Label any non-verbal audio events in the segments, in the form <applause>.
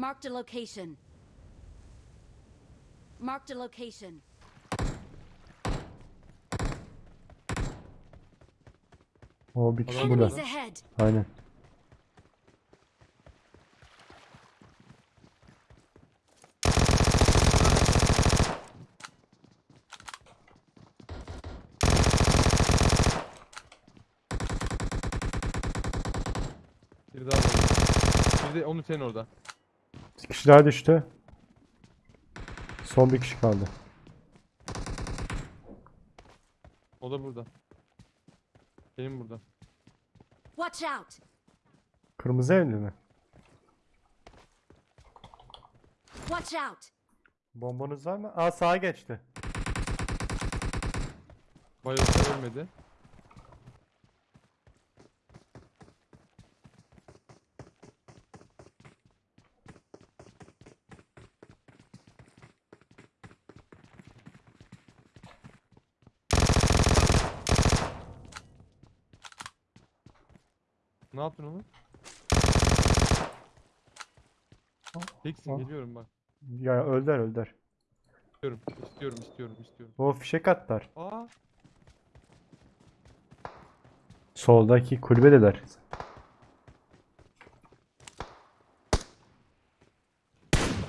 Marked a location. Marked a location. O bir kişi burada. Aynen. Bir daha var. Bir de onu senin orada. Kişi daha düştü. Son bir kişi kaldı. O da burada. Benim burada. Watch out. Kırmızı evli mi? Watch out. Bombanız var mı? Aa sağa geçti. Bayıldı ölmedi. Ne yaptın onu? Teksin geliyorum bak. Ya öldüler öldüler. İstiyorum, istiyorum, istiyorum, istiyorum. O fişek atlar. Aa, Soldaki kulübedeler.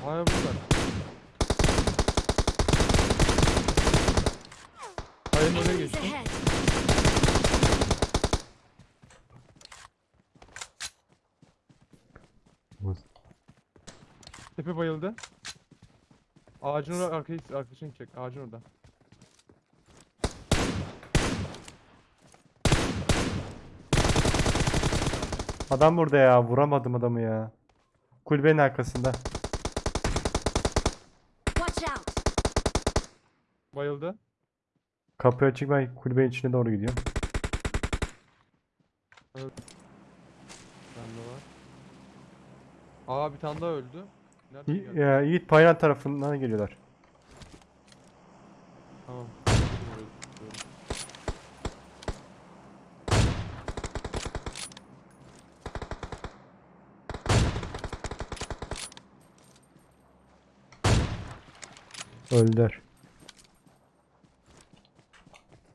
hala bunlar. Hayır oraya geçtim. Tepe bayıldı. Ağacın orada arkayı arkadaşını çek. Ağacın orada. Adam burada ya. Vuramadım adamı ya. Kulübenin arkasında. Watch out. Bayıldı. Kapı açık ben kulübenin içine doğru gidiyorum. Bir tane daha var. Aa bir tane daha öldü. Nereden ya, Yiğit Paylan tarafından geliyorlar. Tamam. Öldüler.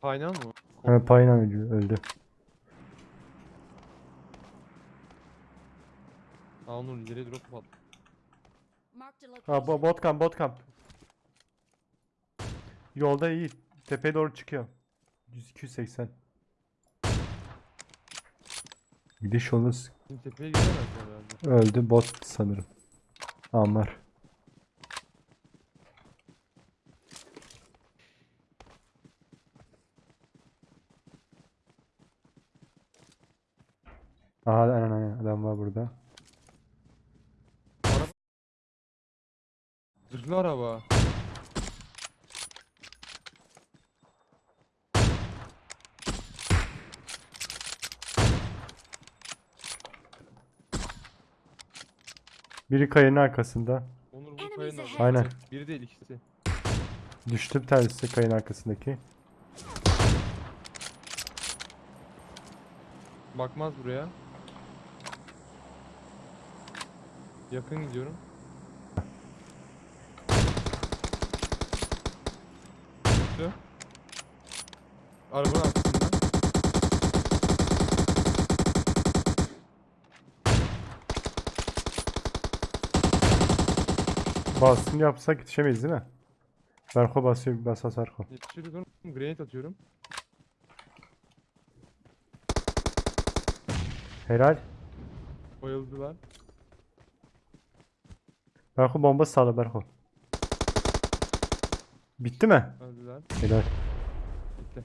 Kaynan mı? Ha, Paylan öldü. öldü. Aa onun ileri drop attı. Ha bo bot camp bot camp. Yolda Yiğit. Tepeye doğru çıkıyor. 100 280. Gidiş yolunu s- Şimdi tepeye gelemez herhalde. öldü bot sanırım. Amar. Aha aynen aynen adam var burada. Zırhlı araba. Biri kayanın arkasında. Onur bu kayanın orada. Aynen. Biri değil ikisi. Düştü bir tanesi kayanın arkasındaki. Bakmaz buraya. Yakın gidiyorum. Düştü. Arabanın arkasında. Baskın yapsak yetişemeyiz değil mi? Berko basıyor, basa Sarko. Yetişiyoruz oğlum. Grenade atıyorum. Helal. Bayıldılar. Berko bomba sağla Berko. Bitti mi? Öldüler. Helal. Bitti.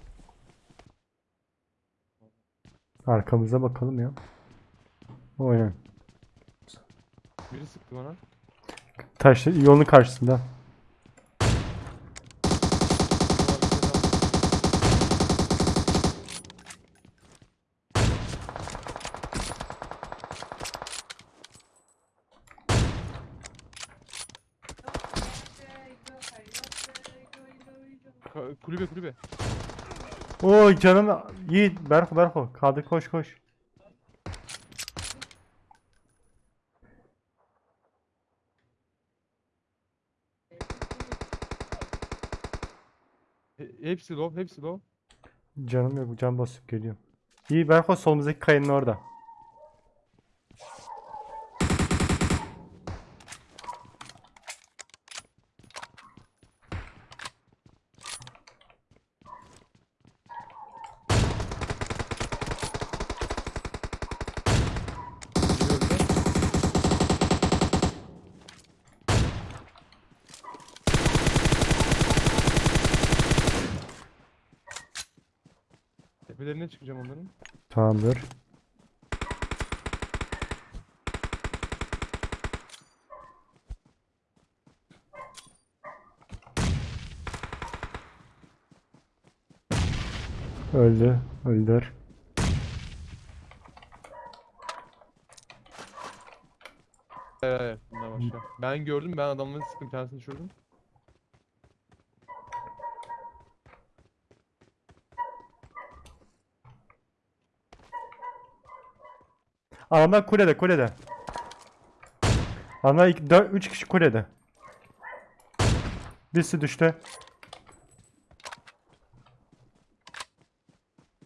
Arkamıza bakalım ya. Aynen. Biri sıktı bana. Taş yolun karşısında. kulübe kulübe. Oo canım Yiğit Berko Berko kaldı koş koş. Hepsi low hepsi low. Canım yok can basıp geliyorum. İyi Berko solumuzdaki kayanın orada. Tepelerine çıkacağım onların. Tamamdır. Öldü. Öldür. Evet, evet, bunlar başka. Ben gördüm, ben adamların sıkın bir tanesini düşürdüm. Adamlar kulede kulede. Adamlar 4 3 kişi kulede. Birisi düştü.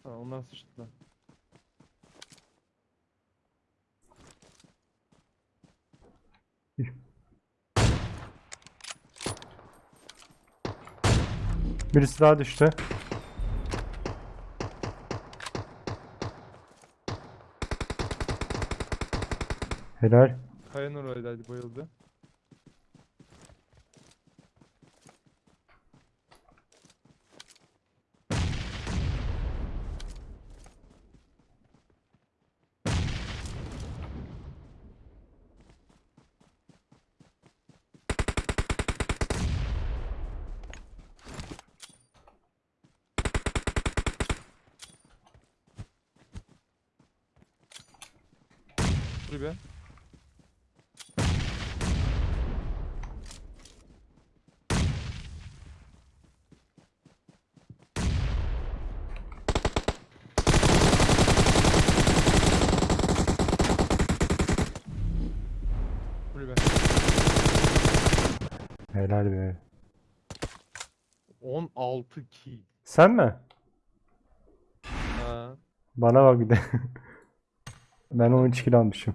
Ha, onlar sıçtılar. Birisi daha düştü. Helal. Kayanın oradaydı, bayıldı. Dur be. Helal be. 16 kill. Sen mi? Ha. Bana bak bir de. <laughs> Ben 13 kill almışım.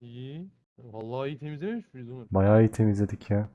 İyi. Vallahi iyi temizlememiş miyiz Onur? Bayağı iyi temizledik ya.